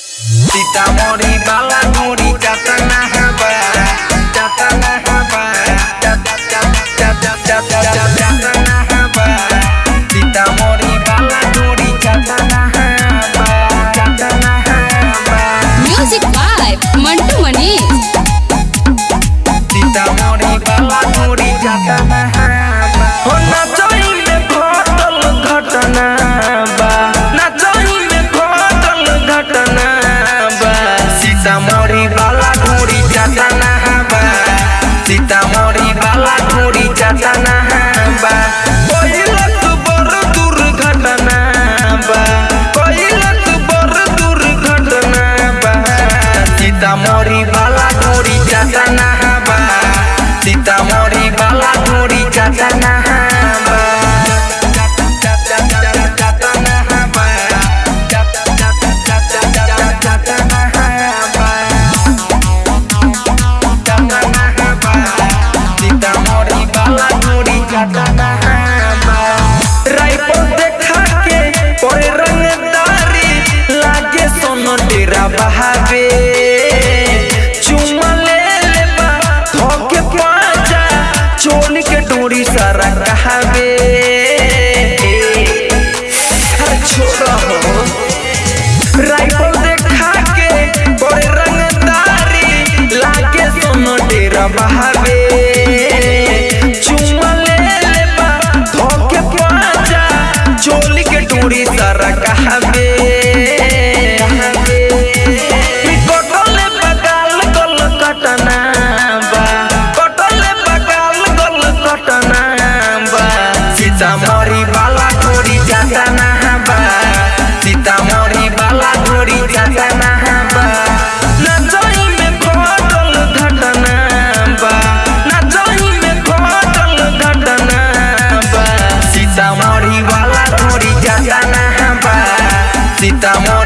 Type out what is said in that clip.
सीतामढ़ी बाला गोरी चटना हवा चटना हवा चटना हवा। सीतामढ़ी बाला गोरी चटना हवा चटना हवा। Music by Mantu Manish. Sitamarhi बाला गोरी चटना चटना हवा कोइलक बड़ दुर्घटना बा। कोइलक बड़ दुर्घटना बा। सीतामढ़ी बाला गोरी चटना डोरी सारा कहावे। छोड़ा राइफल देखा के बड़े रंगदारी सोनो डेरा बहावे। चुमा ले ले बा धोके पाजा, चोली के सारा कहावे। सीतामढ़ी